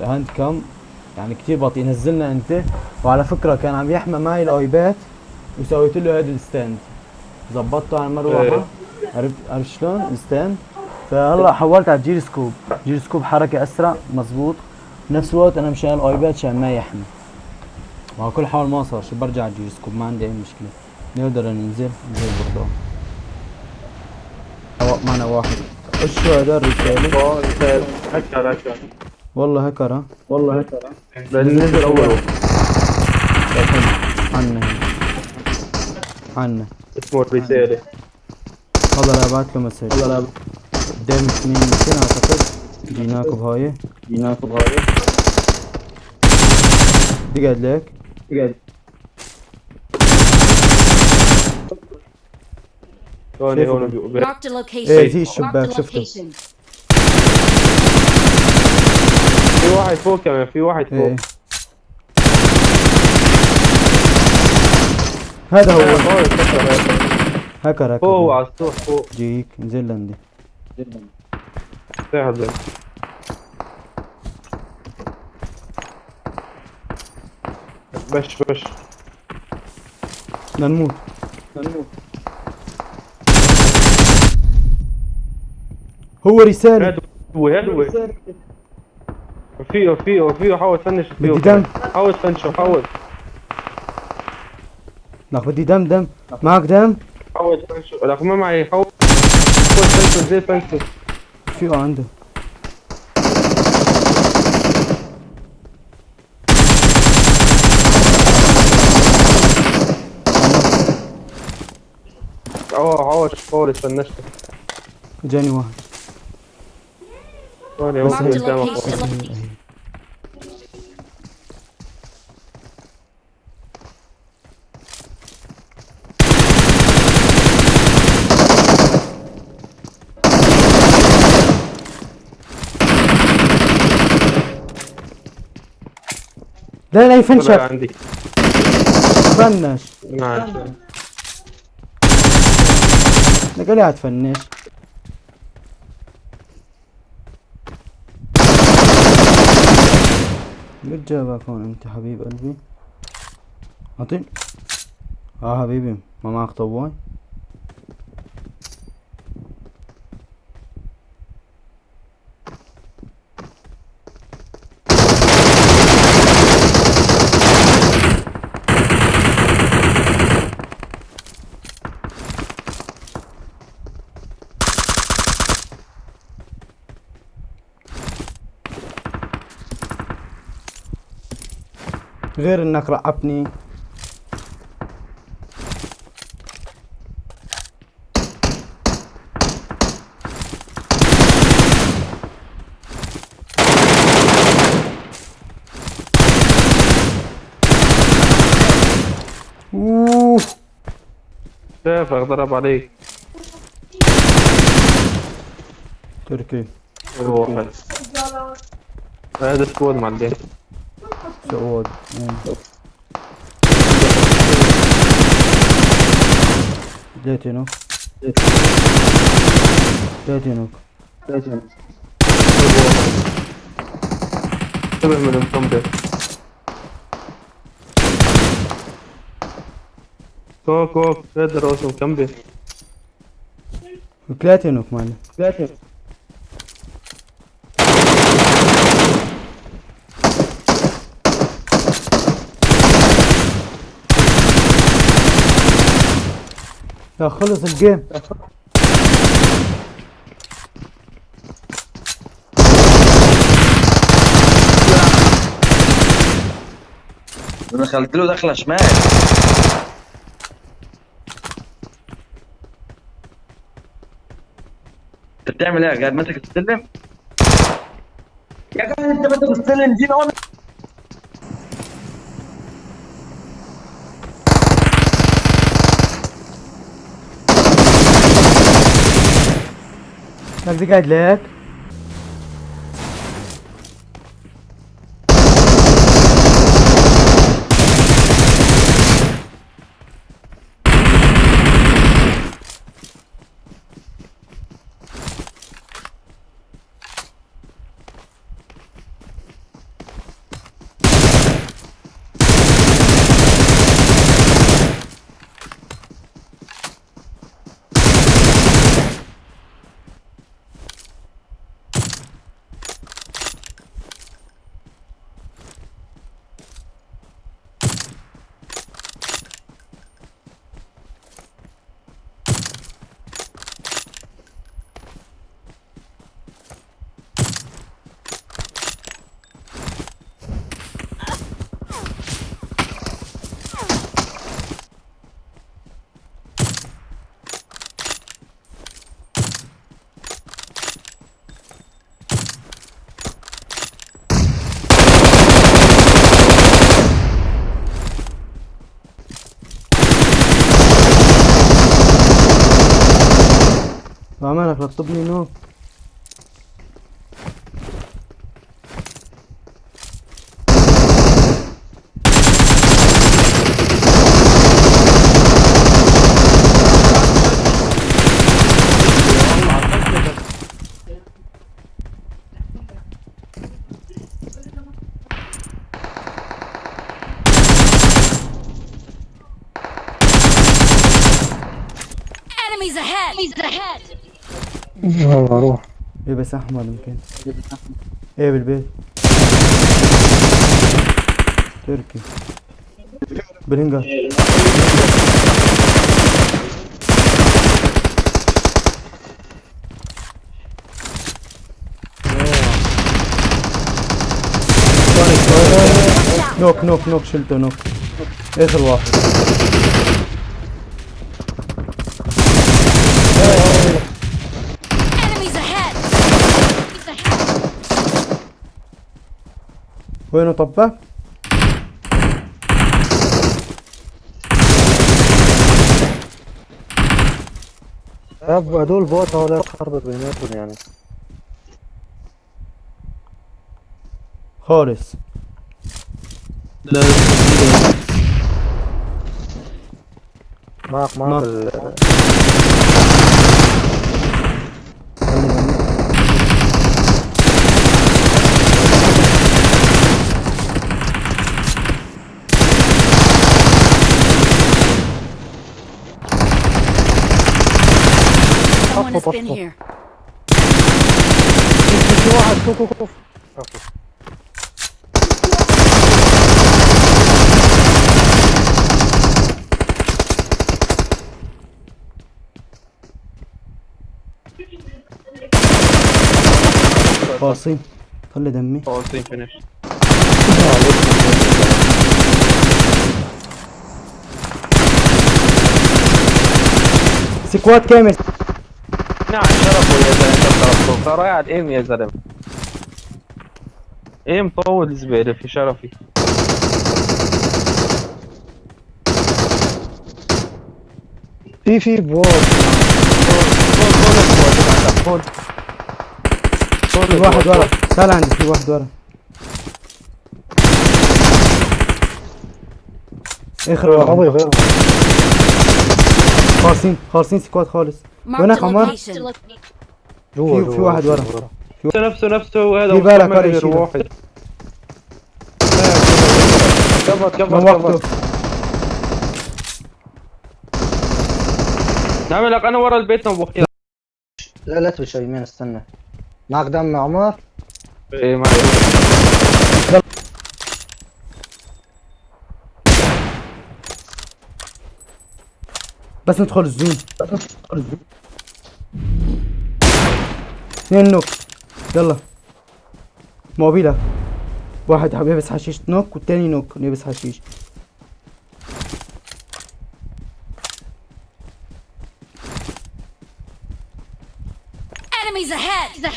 ال hand cam يعني كتير بطيء. نزلنا أنت وعلى فكرة كان عم يحمى معي ال iPad وسويت له هذا ال stand. ظبطته على المروحة. إيه. عرفت عرفت شلون؟ ال stand. فهلأ حولت على ال gyroscope gyroscope حركة أسرع مزبوط بنفس الوقت أنا مشان ال iPad عشان ما يحمي مع كل حال ما صار شو برجع على الجير سكوب ما عندي أي مشكلة. نقدر ننزل ننزل برضه معنا واحد. إيش شو هذا الرساله آه هكر هكر والله هكر ها؟ والله هكر لأن نزل أول عنا عنا اسمه الرسالة والله لا بعت له مسج. والله لا قدام اثنين يمكن أعتقد. جيناكو بهاي. جيناكو بهاي. بقعد لك بقعد هون هون بال- بي- Marked a location. إيه Marked الشباك a شفته location. في واحد فوق كمان في واحد فوق. إيه. هذا هو. هكر هكر فوق على السطوح فوق. جيك انزل لندي سهل بش بش. لنموت لنموت هو رسالة. هو هو وفيه وفيه وفيه حاول تفنش فيه بدي دم. حاول تفنشه حاول. لا بدي دم دم. معك دم؟ حاول تفنشه. لك ما معي. حاول حاول تفنشه. زي تفنشه في عنده. آه حاول حاول تفنشته جاني واحد. هون هون Marked لا لا طلع يفنشك عندي. فنش نعم. لك قاعد تفنش. قد جابك هون أنت حبيب قلبي؟ أعطيني. آه حبيبي ما معك طواي. غير إنك رعبني أوه. شافك ضرب عليك. تركي. واحد هذا سكواد معلم ديتينو ديتينو انتبه من المصمم كوك كوك راسه مكمبل بلاتينوك معلم يا خلص الجيم. دخلت له دخلة شمال. أنت بتعمل إيه قاعد ماسك السلم؟ يا قاعد أنت ماسك السلم جينا وأنا لك دي لك عمالك لطبني نوك Enemies ahead! Enemies ahead! يلا روح. إيه بس احمد يمكن إيه بالبيت؟ تركي. بالهنجر نوك نوك نوك شلته نوك. اخر واحد Enemies ahead! Enemies ahead! وينه طبة؟ يبقى دول بوت ولا حرب بيناتهم يعني خالص لا معك. معك Someone has been here. في واحد شوف شوف شوف قاسم خلي دمي خلاصين فينيش سكواد كامل نعم شرفه يا زلمة شرفه صار قاعد إيم يا زلمة. إيم طول زبيدة في شرفي. في في بوت في واحد ورا. تعال عندي في واحد ورا. اخر واحد ابي غير خالصين خالصين سكواد خالص. Location. جوا في- في واحد ورا. نفسه نفسه نفسه هذا في بالك غير يشيله. واحد كفر كفر نعمل لك أنا ورا البيت نبوخ لا لا تبي يمين استنى. معك دم يا عمر. إيه معي بس ندخل الزون. اثنين نوك. يلا. موبيلة واحد يلبس حشيش نوك والتاني نوك يلبس حشيش. Enemies ahead!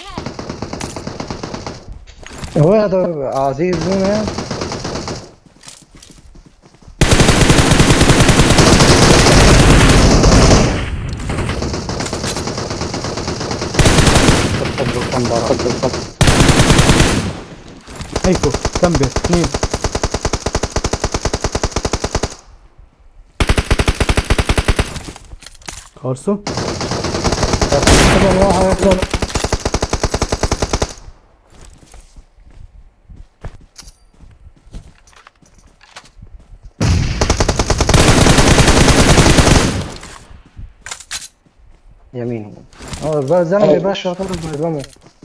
هو هذا عزيز زوم هيكو كمبر اثنين. خلصوا واحد يمين آه بقى زلمه يا باشا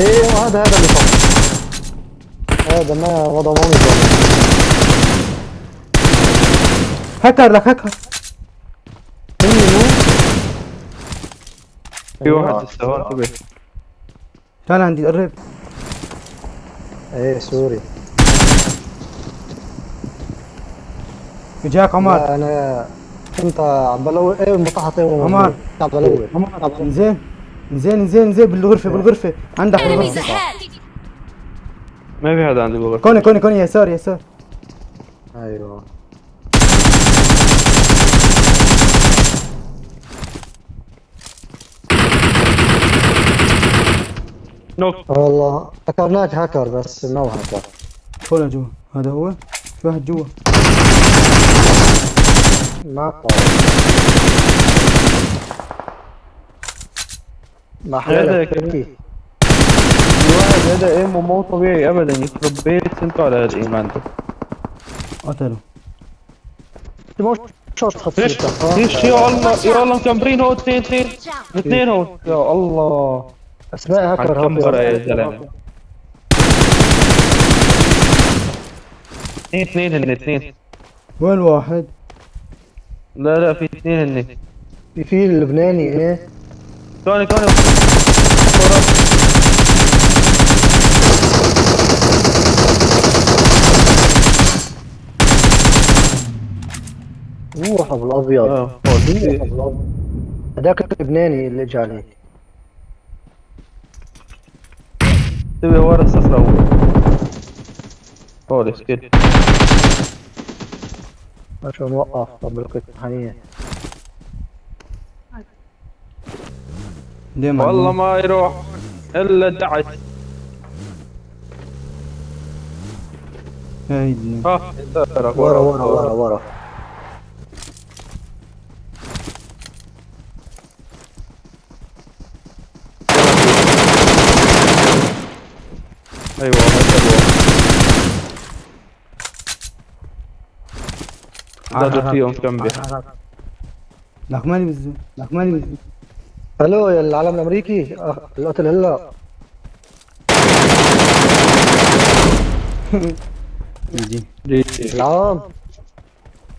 إيه هذا هذا اللي صار هذا ما وضع مامي هكر لك هكر. في أيوة. واحد لسه هون تعال عندي قرب. إيه سوري. اجاك عمر. أنا كنت عم بلوي إيه المطاحة طيب عمر. عم بلوي عمر انزين انزين انزين انزين بالغرفة بالغرفة. عندك ahead! ما في حدا عندي بغرفة كوني كوني كوني يسار يسار أيوه. نوك والله فكرناك هاكر بس ما هو هاكر هون جوا. هذا هو. في واحد جوا. ما طار ما. تحكي الواحد هذا ايمو مو طبيعي ابدا. يخرب بيت انتو على هالايمان ده قتلوا مو شرط خطير ليش ليش؟ يا الله يا الله مكمبرين هو اثنين اثنين. اثنين هو. يا الله. أسماء هاكر هالكمبرة يا هاكر زلمة. اثنين اثنين هن اثنين. وين واحد؟ لا لا في اثنين هن في في اللبناني إيه. كوني كوني. روح ابو الأبيض. أبو الأبيض. هذاك اللبناني اللي عليك تبي ورا الصخرة هو. هولي سكيت عشان نوقف طب القطعانية ديما والله ما يروح إلا دعس هاي الدنيا. ها ورا ورا ورا ورا أيوه هذا هو زادوا فيهم كم بي لك مالي بالزين لك مالي بالزين ألو يا العالم الأمريكي. أخ، القتل هلا. جي العام.